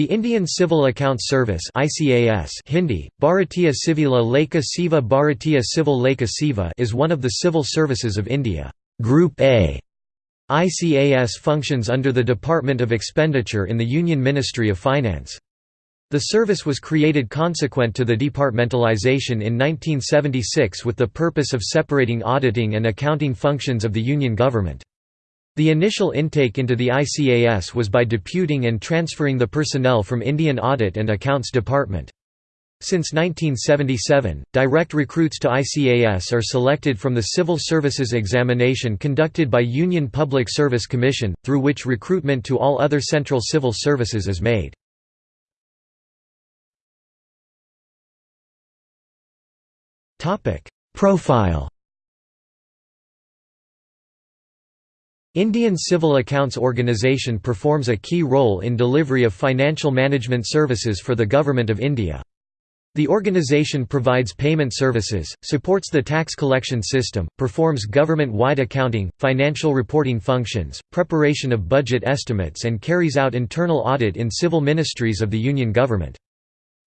The Indian Civil Accounts Service ICAS Hindi, Bharatiya Civila Lekha Seva Bharatiya Civil Lekha Seva is one of the civil services of India. Group A ICAS functions under the Department of Expenditure in the Union Ministry of Finance. The service was created consequent to the departmentalization in 1976 with the purpose of separating auditing and accounting functions of the Union government. The initial intake into the ICAS was by deputing and transferring the personnel from Indian Audit and Accounts Department. Since 1977, direct recruits to ICAS are selected from the Civil Services Examination conducted by Union Public Service Commission, through which recruitment to all other central civil services is made. Profile Indian Civil Accounts Organisation performs a key role in delivery of financial management services for the Government of India. The organisation provides payment services, supports the tax collection system, performs government-wide accounting, financial reporting functions, preparation of budget estimates and carries out internal audit in civil ministries of the Union government.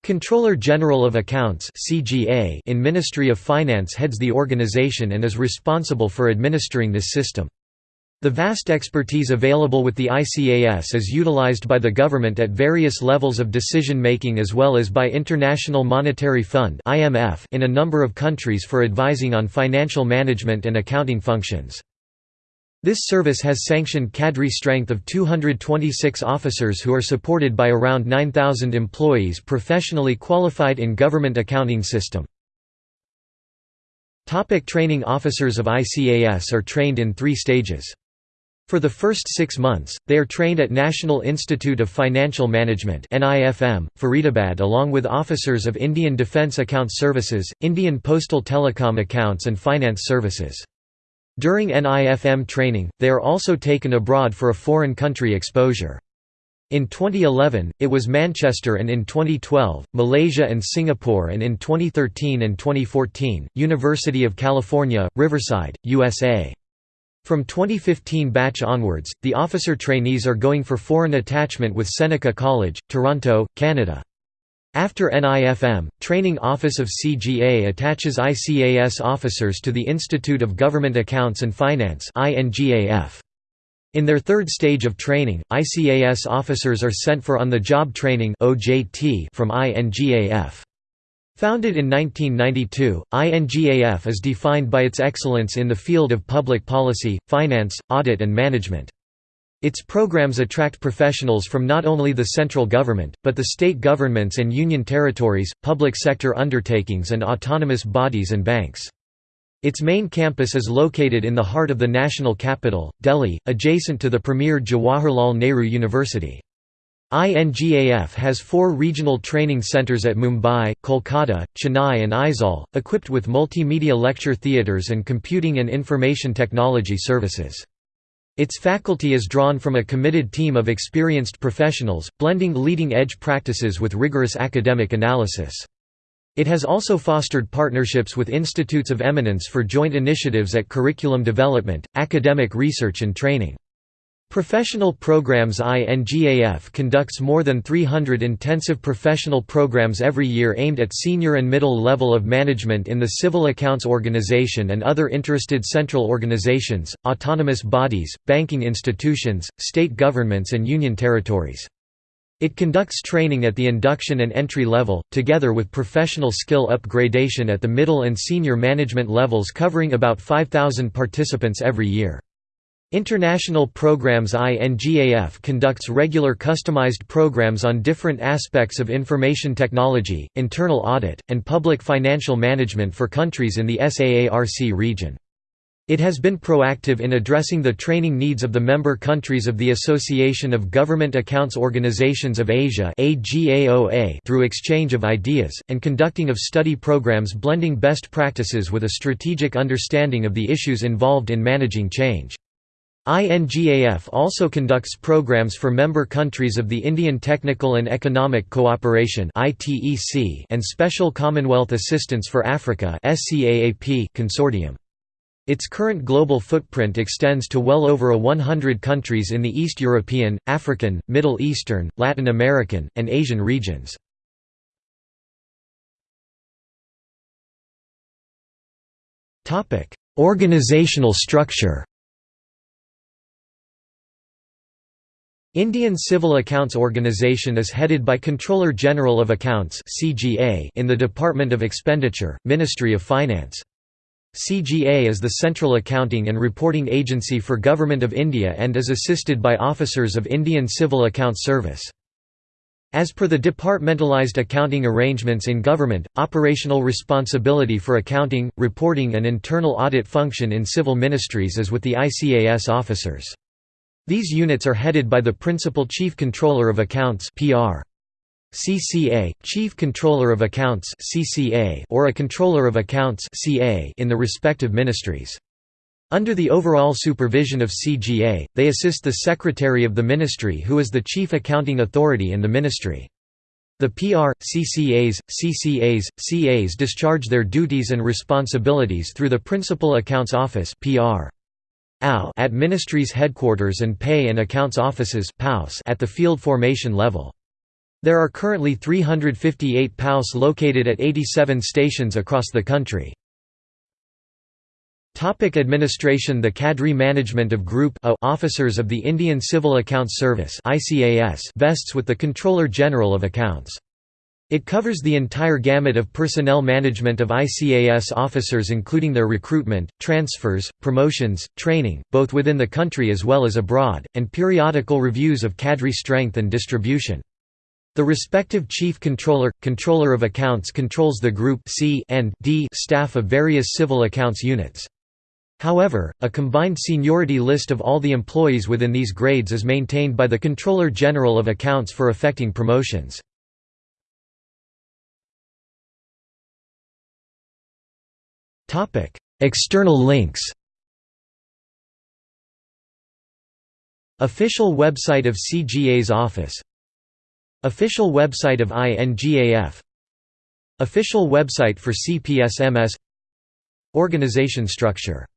Controller General of Accounts in Ministry of Finance heads the organisation and is responsible for administering this system. The vast expertise available with the ICAS is utilized by the government at various levels of decision-making as well as by International Monetary Fund in a number of countries for advising on financial management and accounting functions. This service has sanctioned cadre strength of 226 officers who are supported by around 9,000 employees professionally qualified in government accounting system. Topic training Officers of ICAS are trained in three stages. For the first six months, they are trained at National Institute of Financial Management Faridabad along with officers of Indian Defence Accounts Services, Indian Postal Telecom Accounts and Finance Services. During NIFM training, they are also taken abroad for a foreign country exposure. In 2011, it was Manchester and in 2012, Malaysia and Singapore and in 2013 and 2014, University of California, Riverside, USA. From 2015 batch onwards, the officer trainees are going for foreign attachment with Seneca College, Toronto, Canada. After NIFM, Training Office of CGA attaches ICAS officers to the Institute of Government Accounts and Finance In their third stage of training, ICAS officers are sent for on-the-job training from INGAF. Founded in 1992, INGAF is defined by its excellence in the field of public policy, finance, audit and management. Its programs attract professionals from not only the central government, but the state governments and union territories, public sector undertakings and autonomous bodies and banks. Its main campus is located in the heart of the national capital, Delhi, adjacent to the premier Jawaharlal Nehru University. INGAF has four regional training centres at Mumbai, Kolkata, Chennai and Aizawl, equipped with multimedia lecture theatres and computing and information technology services. Its faculty is drawn from a committed team of experienced professionals, blending leading-edge practices with rigorous academic analysis. It has also fostered partnerships with institutes of eminence for joint initiatives at curriculum development, academic research and training. Professional Programs INGAF conducts more than 300 intensive professional programs every year aimed at senior and middle level of management in the Civil Accounts Organization and other interested central organizations, autonomous bodies, banking institutions, state governments and union territories. It conducts training at the induction and entry level, together with professional skill upgradation at the middle and senior management levels covering about 5,000 participants every year. International Programs INGAF conducts regular customized programs on different aspects of information technology, internal audit, and public financial management for countries in the SAARC region. It has been proactive in addressing the training needs of the member countries of the Association of Government Accounts Organizations of Asia through exchange of ideas, and conducting of study programs blending best practices with a strategic understanding of the issues involved in managing change. INGAF also conducts programs for member countries of the Indian Technical and Economic Cooperation and Special Commonwealth Assistance for Africa consortium. Its current global footprint extends to well over a 100 countries in the East European, African, Middle Eastern, Latin American, and Asian regions. Organizational structure Indian Civil Accounts Organisation is headed by Controller General of Accounts in the Department of Expenditure, Ministry of Finance. CGA is the central accounting and reporting agency for Government of India and is assisted by officers of Indian Civil Accounts Service. As per the departmentalized accounting arrangements in government, operational responsibility for accounting, reporting and internal audit function in civil ministries is with the ICAS officers. These units are headed by the Principal Chief Controller of Accounts (PR). CCA, Chief Controller of Accounts (CCA) or a Controller of Accounts (CA) in the respective ministries. Under the overall supervision of CGA, they assist the Secretary of the Ministry who is the chief accounting authority in the ministry. The PR, CCAs, CCAs, CAs discharge their duties and responsibilities through the Principal Accounts Office PR at Ministry's headquarters and Pay and Accounts Offices at the field formation level. There are currently 358 POWs located at 87 stations across the country. Topic administration The cadre management of Group A officers of the Indian Civil Accounts Service vests with the Controller General of Accounts. It covers the entire gamut of personnel management of ICAS officers including their recruitment, transfers, promotions, training, both within the country as well as abroad, and periodical reviews of cadre strength and distribution. The respective Chief Controller, Controller of Accounts controls the Group C and D staff of various civil accounts units. However, a combined seniority list of all the employees within these grades is maintained by the Controller General of Accounts for affecting promotions. External links. Official website of CGA's office. Official website of INGAF Official website for CPSMS Organization structure